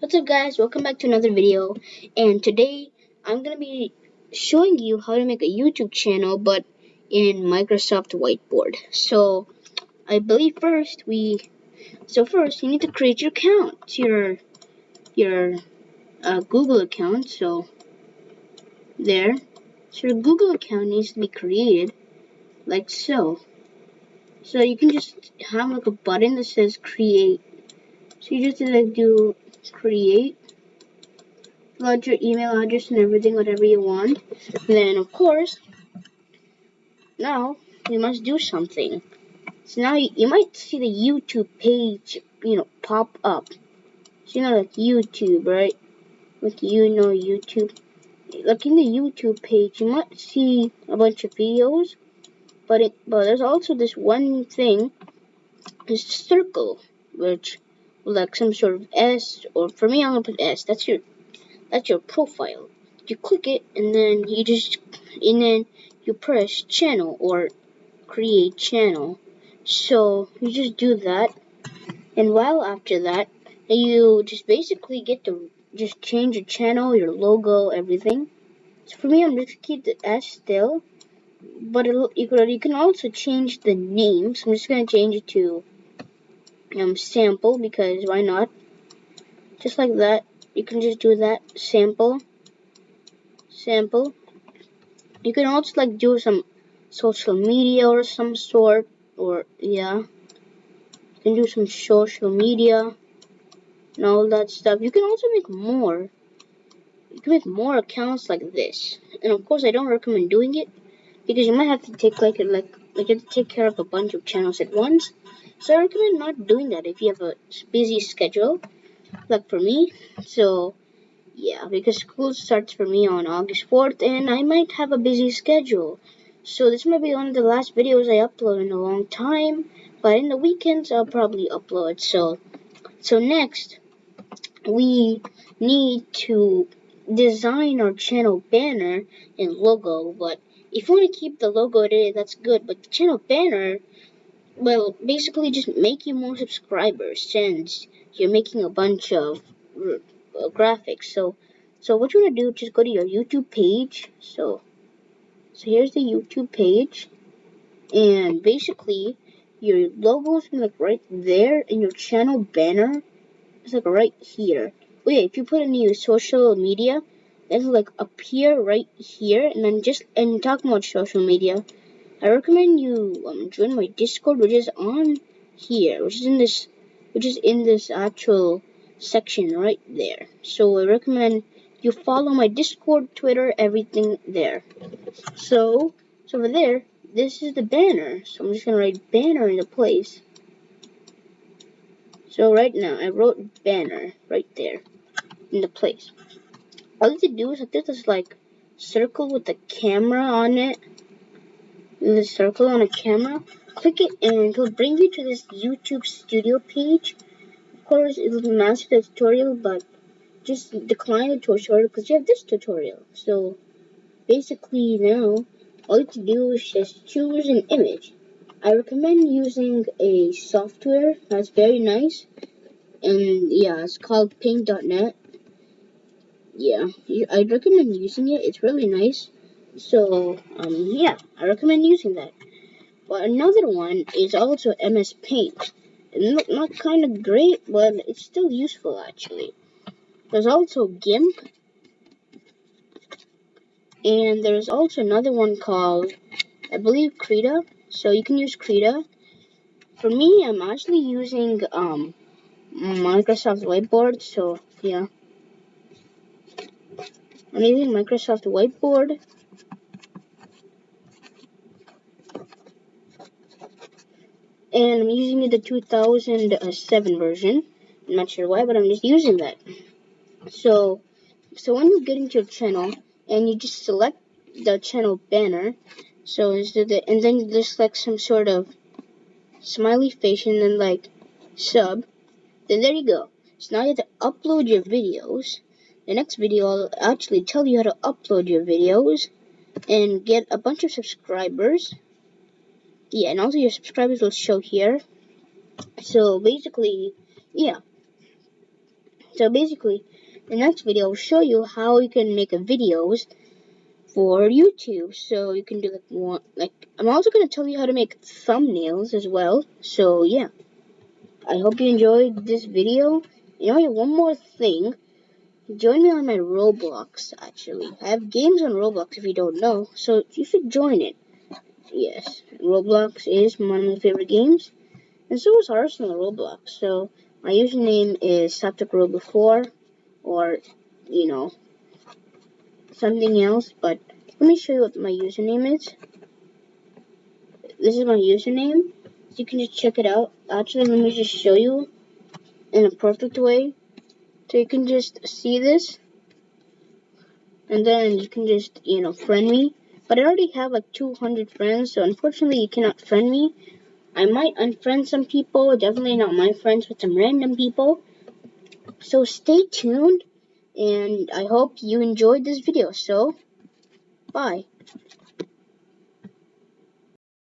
What's up guys, welcome back to another video and today I'm going to be showing you how to make a YouTube channel but in Microsoft Whiteboard. So I believe first we, so first you need to create your account, your, your uh, Google account, so there. So your Google account needs to be created like so. So you can just have like a button that says create. So you just like do create, plug your email address and everything, whatever you want. then, of course, now you must do something. So now you, you might see the YouTube page, you know, pop up. So you know, like YouTube, right? Like you know YouTube. Like in the YouTube page, you might see a bunch of videos, but it but there's also this one thing, this circle, which like some sort of S, or for me, I'm gonna put S. That's your that's your profile. You click it, and then you just and then you press channel or create channel. So you just do that, and while after that, you just basically get to just change your channel, your logo, everything. So for me, I'm just gonna keep the S still, but you you can also change the name. So I'm just gonna change it to um, sample because why not? Just like that, you can just do that sample, sample. You can also like do some social media or some sort, or yeah, you can do some social media and all that stuff. You can also make more. You can make more accounts like this, and of course, I don't recommend doing it because you might have to take like like you have to take care of a bunch of channels at once so I recommend not doing that if you have a busy schedule, like for me. So yeah, because school starts for me on August 4th and I might have a busy schedule. So this might be one of the last videos I upload in a long time, but in the weekends I'll probably upload. So so next we need to design our channel banner and logo, but if you want to keep the logo today, that's good, but the channel banner will basically just make you more subscribers since you're making a bunch of uh, graphics. So, so what you want to do, just go to your YouTube page. So, so here's the YouTube page, and basically your logo is like right there, and your channel banner is like right here. Yeah, if you put in your social media, it'll like appear right here, and then just and talking about social media I recommend you um, join my Discord, which is on here, which is in this, which is in this actual section right there. So I recommend you follow my Discord, Twitter, everything there. So, so over there, this is the banner. So I'm just gonna write banner in the place. So right now, I wrote banner right there in the place. All you have to do is like this like circle with the camera on it the circle on a camera, click it and it'll bring you to this YouTube studio page. Of course, it'll master the tutorial, but just decline the tutorial because you have this tutorial. So basically now, all you have to do is just choose an image. I recommend using a software that's very nice. And yeah, it's called paint.net. Yeah, I recommend using it. It's really nice. So, um, yeah, I recommend using that. But another one is also MS Paint. Not, not kind of great, but it's still useful, actually. There's also GIMP. And there's also another one called, I believe, Krita. So you can use Krita. For me, I'm actually using um, Microsoft Whiteboard, so yeah. I'm using Microsoft Whiteboard. and I'm using the 2007 version. I'm not sure why, but I'm just using that. So, so when you get into your channel and you just select the channel banner, so instead of, and then you just select some sort of smiley face and then like sub, then there you go. So now you have to upload your videos. The next video I'll actually tell you how to upload your videos and get a bunch of subscribers yeah, and also your subscribers will show here. So basically, yeah. So basically, the next video will show you how you can make videos for YouTube. So you can do like one, like I'm also gonna tell you how to make thumbnails as well. So yeah, I hope you enjoyed this video. You know, one more thing. Join me on my Roblox, actually. I have games on Roblox if you don't know, so you should join it. Yes, Roblox is one of my favorite games, and so is Arsenal Roblox. So my username is SapticRobo4, or, you know, something else, but let me show you what my username is. This is my username, so you can just check it out. Actually, let me just show you in a perfect way. So you can just see this. And then you can just, you know, friend me. But I already have like 200 friends, so unfortunately you cannot friend me. I might unfriend some people, definitely not my friends, but some random people. So stay tuned, and I hope you enjoyed this video. So, bye.